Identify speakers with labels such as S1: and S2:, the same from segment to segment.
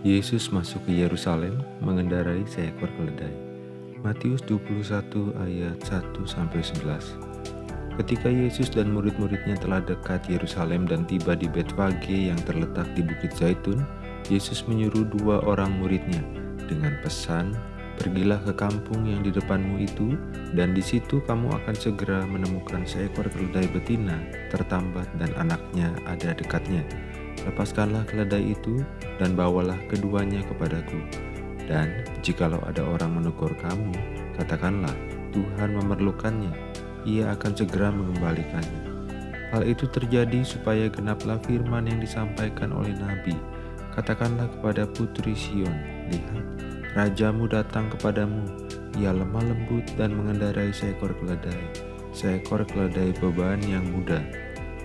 S1: Yesus masuk ke Yerusalem mengendarai seekor keledai. Matius 21 ayat 1 sampai 11. Ketika Yesus dan murid-muridnya telah dekat Yerusalem dan tiba di Betfage yang terletak di Bukit Zaitun, Yesus menyuruh dua orang muridnya dengan pesan, "Pergilah ke kampung yang di depanmu itu, dan di situ kamu akan segera menemukan seekor keledai betina tertambat dan anaknya ada dekatnya." Lepaskanlah keledai itu dan bawalah keduanya kepadaku. Dan jikalau ada orang menegur kamu, katakanlah, Tuhan memerlukannya, ia akan segera mengembalikannya. Hal itu terjadi supaya genaplah firman yang disampaikan oleh Nabi. Katakanlah kepada putri Sion, lihat, rajamu datang kepadamu, ia lemah lembut dan mengendarai seekor keledai, seekor keledai beban yang muda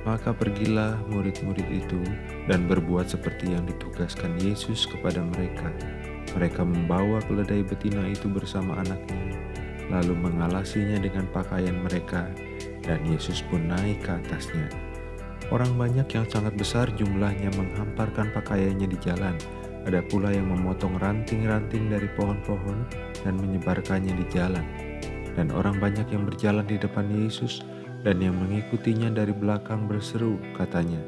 S1: maka pergilah murid-murid itu dan berbuat seperti yang ditugaskan Yesus kepada mereka. Mereka membawa keledai betina itu bersama anaknya, lalu mengalasinya dengan pakaian mereka, dan Yesus pun naik ke atasnya. Orang banyak yang sangat besar jumlahnya menghamparkan pakaiannya di jalan. Ada pula yang memotong ranting-ranting dari pohon-pohon dan menyebarkannya di jalan. Dan orang banyak yang berjalan di depan Yesus dan yang mengikutinya dari belakang berseru, katanya,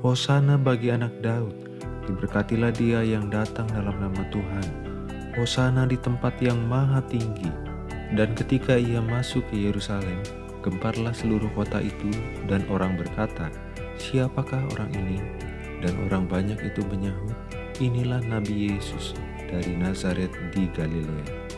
S1: Hosana bagi anak Daud, diberkatilah dia yang datang dalam nama Tuhan. Hosana di tempat yang maha tinggi. Dan ketika ia masuk ke Yerusalem, gemparlah seluruh kota itu dan orang berkata, Siapakah orang ini? Dan orang banyak itu menyahut, Inilah Nabi Yesus dari Nazaret di Galilea.